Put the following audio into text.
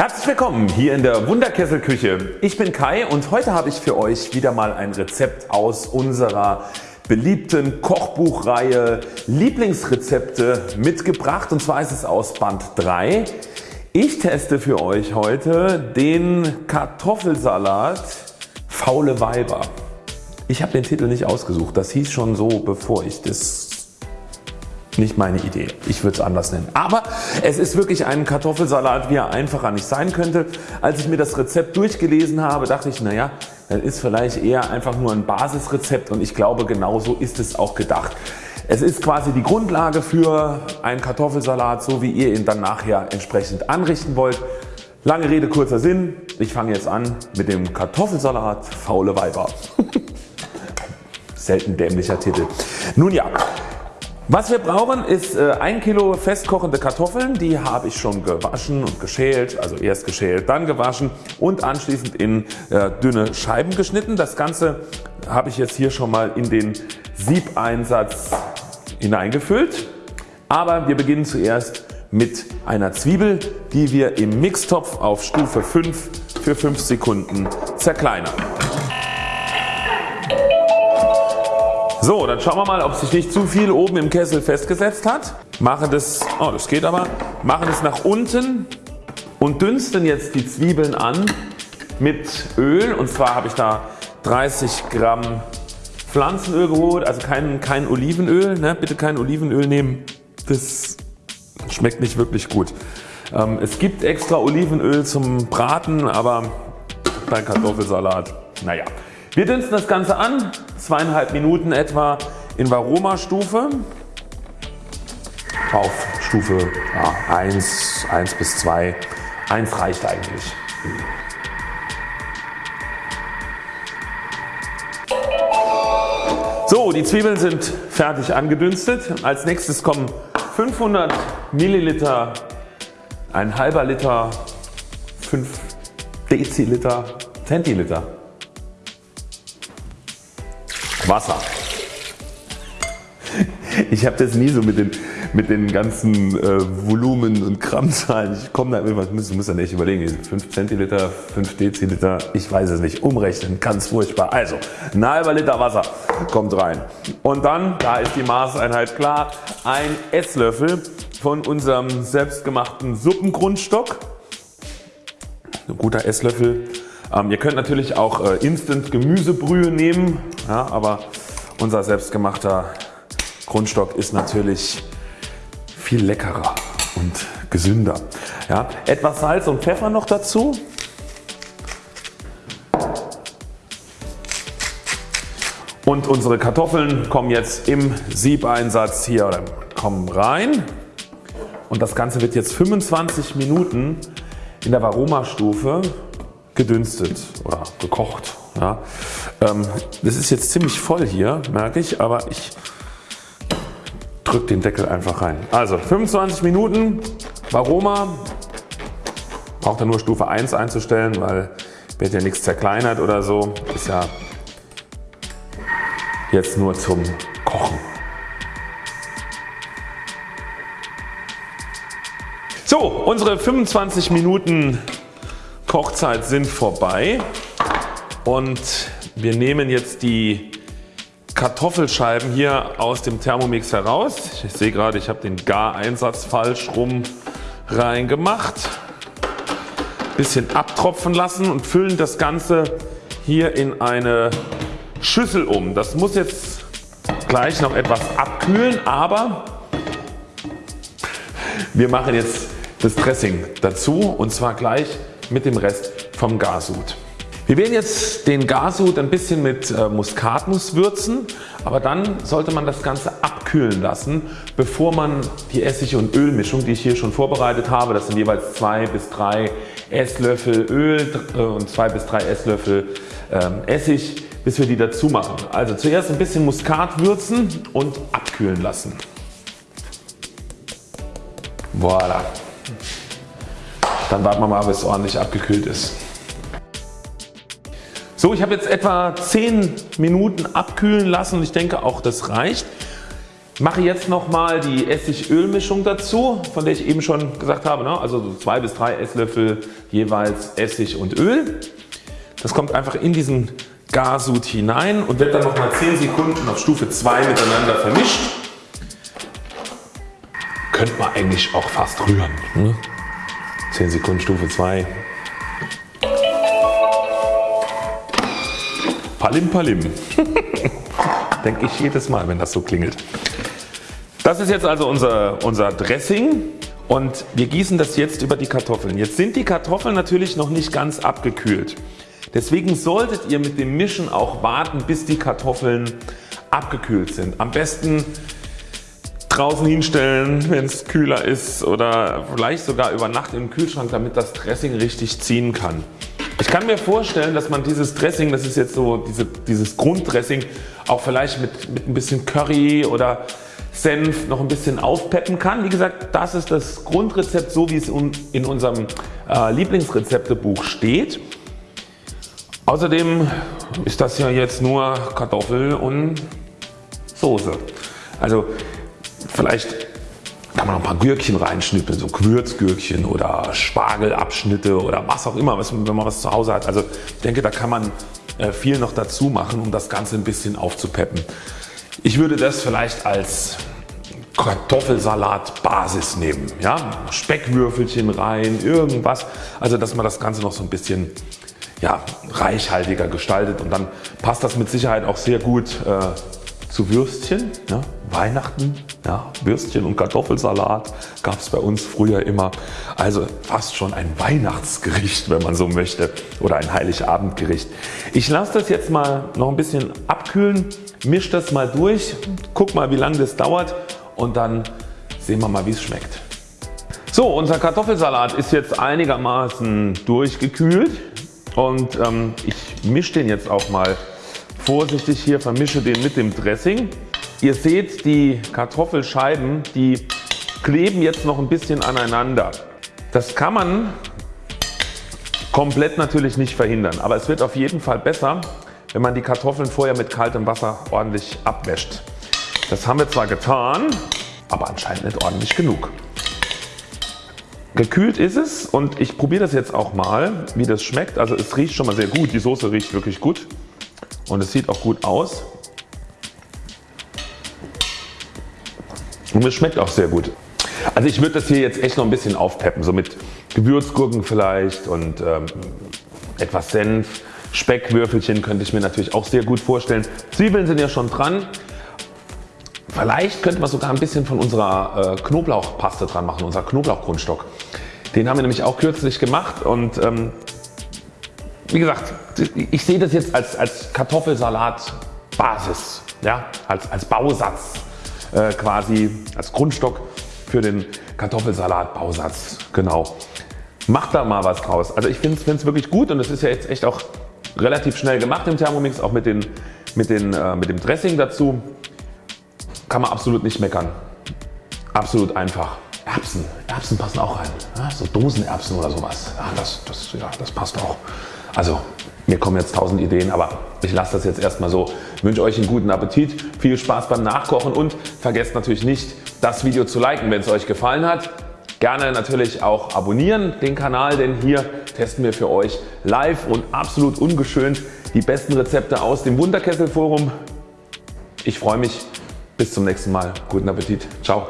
Herzlich willkommen hier in der Wunderkesselküche. Ich bin Kai und heute habe ich für euch wieder mal ein Rezept aus unserer beliebten Kochbuchreihe Lieblingsrezepte mitgebracht und zwar ist es aus Band 3. Ich teste für euch heute den Kartoffelsalat Faule Weiber. Ich habe den Titel nicht ausgesucht, das hieß schon so bevor ich das nicht meine Idee. Ich würde es anders nennen. Aber es ist wirklich ein Kartoffelsalat wie er einfacher nicht sein könnte. Als ich mir das Rezept durchgelesen habe dachte ich naja das ist vielleicht eher einfach nur ein Basisrezept und ich glaube genauso ist es auch gedacht. Es ist quasi die Grundlage für einen Kartoffelsalat so wie ihr ihn dann nachher entsprechend anrichten wollt. Lange Rede kurzer Sinn. Ich fange jetzt an mit dem Kartoffelsalat Faule Weiber. Selten dämlicher Titel. Nun ja, was wir brauchen ist 1 äh, Kilo festkochende Kartoffeln, die habe ich schon gewaschen und geschält, also erst geschält, dann gewaschen und anschließend in äh, dünne Scheiben geschnitten. Das Ganze habe ich jetzt hier schon mal in den Siebeinsatz hineingefüllt. Aber wir beginnen zuerst mit einer Zwiebel, die wir im Mixtopf auf Stufe 5 für 5 Sekunden zerkleinern. So, dann schauen wir mal ob sich nicht zu viel oben im Kessel festgesetzt hat. Mache das, oh das geht aber, mache das nach unten und dünsten jetzt die Zwiebeln an mit Öl und zwar habe ich da 30 Gramm Pflanzenöl geholt, also kein, kein Olivenöl, ne? bitte kein Olivenöl nehmen, das schmeckt nicht wirklich gut. Ähm, es gibt extra Olivenöl zum Braten, aber beim Kartoffelsalat, naja. Wir dünsten das Ganze an, zweieinhalb Minuten etwa in Varoma Stufe auf Stufe ja, 1, 1 bis 2. 1 reicht eigentlich. So die Zwiebeln sind fertig angedünstet. Als nächstes kommen 500 Milliliter, ein halber Liter, 5 Deziliter, Zentiliter Wasser. Ich habe das nie so mit den, mit den ganzen äh, Volumen und Grammzahlen. Ich komme da immer, muss, muss dann echt überlegen, 5 Zentiliter, 5 Deziliter, ich weiß es nicht, umrechnen, ganz furchtbar. Also ein halber Liter Wasser kommt rein und dann, da ist die Maßeinheit klar, ein Esslöffel von unserem selbstgemachten Suppengrundstock. Ein guter Esslöffel ähm, ihr könnt natürlich auch äh, Instant Gemüsebrühe nehmen, ja, aber unser selbstgemachter Grundstock ist natürlich viel leckerer und gesünder. Ja, etwas Salz und Pfeffer noch dazu. Und unsere Kartoffeln kommen jetzt im Siebeinsatz hier oder kommen rein. Und das Ganze wird jetzt 25 Minuten in der Varoma-Stufe gedünstet oder gekocht. Ja. Ähm, das ist jetzt ziemlich voll hier merke ich, aber ich drücke den Deckel einfach rein. Also 25 Minuten Varoma, braucht er nur Stufe 1 einzustellen, weil wird ja nichts zerkleinert oder so, ist ja jetzt nur zum Kochen. So, unsere 25 Minuten Kochzeit sind vorbei und wir nehmen jetzt die Kartoffelscheiben hier aus dem Thermomix heraus. Ich sehe gerade ich habe den Gareinsatz falsch rum reingemacht. Bisschen abtropfen lassen und füllen das Ganze hier in eine Schüssel um. Das muss jetzt gleich noch etwas abkühlen aber wir machen jetzt das Dressing dazu und zwar gleich mit dem Rest vom Garsud. Wir werden jetzt den Garsud ein bisschen mit äh, Muskatnuss würzen, aber dann sollte man das Ganze abkühlen lassen bevor man die Essig- und Ölmischung die ich hier schon vorbereitet habe, das sind jeweils 2 bis 3 Esslöffel Öl äh, und 2 bis 3 Esslöffel ähm, Essig bis wir die dazu machen. Also zuerst ein bisschen Muskat würzen und abkühlen lassen. Voilà. Dann warten wir mal bis es ordentlich abgekühlt ist. So ich habe jetzt etwa 10 Minuten abkühlen lassen und ich denke auch das reicht. Mache jetzt nochmal die Essig-Öl-Mischung dazu, von der ich eben schon gesagt habe. Ne? Also so 2 bis 3 Esslöffel jeweils Essig und Öl. Das kommt einfach in diesen Garsud hinein und wird dann nochmal 10 Sekunden auf Stufe 2 miteinander vermischt. Könnte man eigentlich auch fast rühren. Ne? 10 Sekunden Stufe 2. Palim Palim. Denke ich jedes Mal wenn das so klingelt. Das ist jetzt also unser, unser Dressing und wir gießen das jetzt über die Kartoffeln. Jetzt sind die Kartoffeln natürlich noch nicht ganz abgekühlt. Deswegen solltet ihr mit dem Mischen auch warten bis die Kartoffeln abgekühlt sind. Am besten draußen hinstellen wenn es kühler ist oder vielleicht sogar über Nacht im Kühlschrank damit das Dressing richtig ziehen kann. Ich kann mir vorstellen dass man dieses Dressing, das ist jetzt so diese, dieses Grunddressing auch vielleicht mit, mit ein bisschen Curry oder Senf noch ein bisschen aufpeppen kann. Wie gesagt das ist das Grundrezept so wie es in unserem äh, Lieblingsrezeptebuch steht. Außerdem ist das ja jetzt nur Kartoffel und Soße. Also vielleicht kann man noch ein paar Gürkchen reinschnippeln, so Gewürzgürkchen oder Spargelabschnitte oder was auch immer, wenn man was zu Hause hat. Also ich denke da kann man äh, viel noch dazu machen um das Ganze ein bisschen aufzupeppen. Ich würde das vielleicht als Kartoffelsalat Basis nehmen. Ja? Speckwürfelchen rein, irgendwas. Also dass man das Ganze noch so ein bisschen ja, reichhaltiger gestaltet und dann passt das mit Sicherheit auch sehr gut äh, zu Würstchen. Ja? Weihnachten, ja, Würstchen und Kartoffelsalat gab es bei uns früher immer. Also fast schon ein Weihnachtsgericht wenn man so möchte oder ein Heiligabendgericht. Ich lasse das jetzt mal noch ein bisschen abkühlen Misch das mal durch, guck mal wie lange das dauert und dann sehen wir mal wie es schmeckt. So unser Kartoffelsalat ist jetzt einigermaßen durchgekühlt und ähm, ich mische den jetzt auch mal vorsichtig hier, vermische den mit dem Dressing. Ihr seht die Kartoffelscheiben die kleben jetzt noch ein bisschen aneinander. Das kann man komplett natürlich nicht verhindern, aber es wird auf jeden Fall besser wenn man die Kartoffeln vorher mit kaltem Wasser ordentlich abwäscht. Das haben wir zwar getan, aber anscheinend nicht ordentlich genug. Gekühlt ist es und ich probiere das jetzt auch mal wie das schmeckt. Also es riecht schon mal sehr gut. Die Soße riecht wirklich gut und es sieht auch gut aus. Und es schmeckt auch sehr gut. Also ich würde das hier jetzt echt noch ein bisschen aufpeppen, so mit Gewürzgurken vielleicht und ähm, etwas Senf Speckwürfelchen könnte ich mir natürlich auch sehr gut vorstellen. Zwiebeln sind ja schon dran. Vielleicht könnte man sogar ein bisschen von unserer äh, Knoblauchpaste dran machen, unser Knoblauchgrundstock. Den haben wir nämlich auch kürzlich gemacht und ähm, wie gesagt, ich sehe das jetzt als, als Kartoffelsalat Basis, ja, als, als Bausatz äh, quasi, als Grundstock für den Kartoffelsalat Bausatz. Genau. Macht da mal was draus. Also ich finde es wirklich gut und es ist ja jetzt echt auch relativ schnell gemacht im Thermomix, auch mit, den, mit, den, äh, mit dem Dressing dazu. Kann man absolut nicht meckern. Absolut einfach. Erbsen, Erbsen passen auch rein. Ja, so Dosenerbsen oder sowas. Ja, das, das, ja, das passt auch. Also mir kommen jetzt tausend Ideen, aber ich lasse das jetzt erstmal so. Ich wünsche euch einen guten Appetit, viel Spaß beim Nachkochen und vergesst natürlich nicht das Video zu liken wenn es euch gefallen hat. Gerne natürlich auch abonnieren den Kanal, denn hier testen wir für euch live und absolut ungeschönt die besten Rezepte aus dem Wunderkessel Forum. Ich freue mich. Bis zum nächsten Mal. Guten Appetit. Ciao.